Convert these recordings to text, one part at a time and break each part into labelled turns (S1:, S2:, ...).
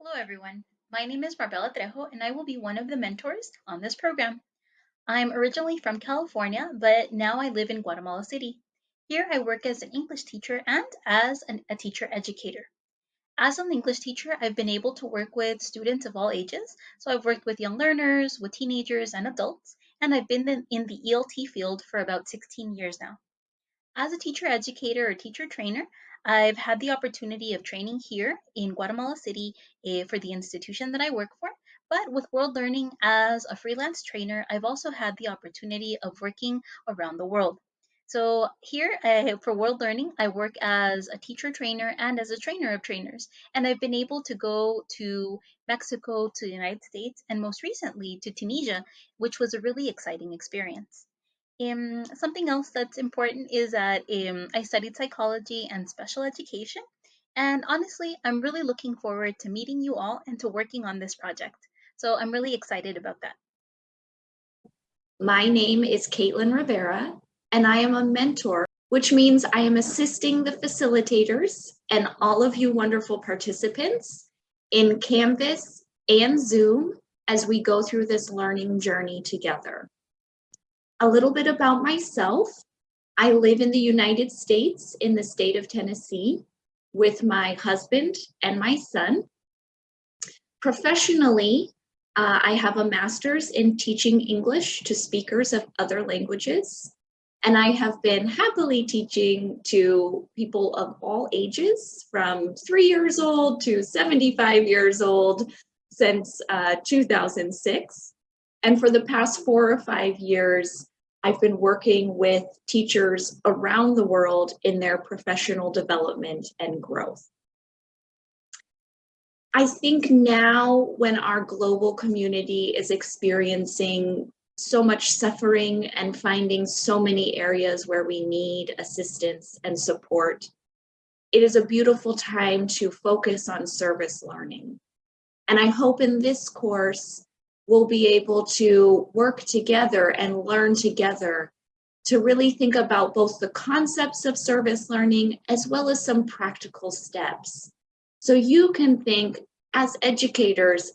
S1: Hello everyone, my name is Marbella Trejo and I will be one of the mentors on this program. I'm originally from California, but now I live in Guatemala City. Here I work as an English teacher and as an, a teacher educator. As an English teacher, I've been able to work with students of all ages. So I've worked with young learners, with teenagers and adults, and I've been in the ELT field for about 16 years now. As a teacher educator or teacher trainer, I've had the opportunity of training here in Guatemala City uh, for the institution that I work for. But with World Learning as a freelance trainer, I've also had the opportunity of working around the world. So here uh, for World Learning, I work as a teacher trainer and as a trainer of trainers. And I've been able to go to Mexico, to the United States, and most recently to Tunisia, which was a really exciting experience. Um, something else that's important is that um, I studied psychology and special education. And honestly, I'm really looking forward to meeting you all and to working on this project. So I'm really excited about that.
S2: My name is Caitlin Rivera, and I am a mentor, which means I am assisting the facilitators and all of you wonderful participants in Canvas and Zoom as we go through this learning journey together. A little bit about myself. I live in the United States in the state of Tennessee with my husband and my son. Professionally, uh, I have a master's in teaching English to speakers of other languages. And I have been happily teaching to people of all ages from three years old to 75 years old since uh, 2006. And for the past four or five years, I've been working with teachers around the world in their professional development and growth. I think now when our global community is experiencing so much suffering and finding so many areas where we need assistance and support, it is a beautiful time to focus on service learning. And I hope in this course, we'll be able to work together and learn together to really think about both the concepts of service learning as well as some practical steps. So you can think as educators,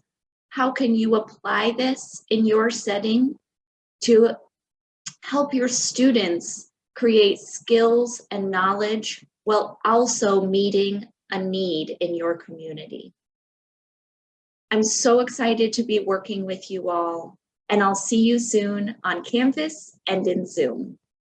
S2: how can you apply this in your setting to help your students create skills and knowledge while also meeting a need in your community. I'm so excited to be working with you all, and I'll see you soon on Canvas and in Zoom.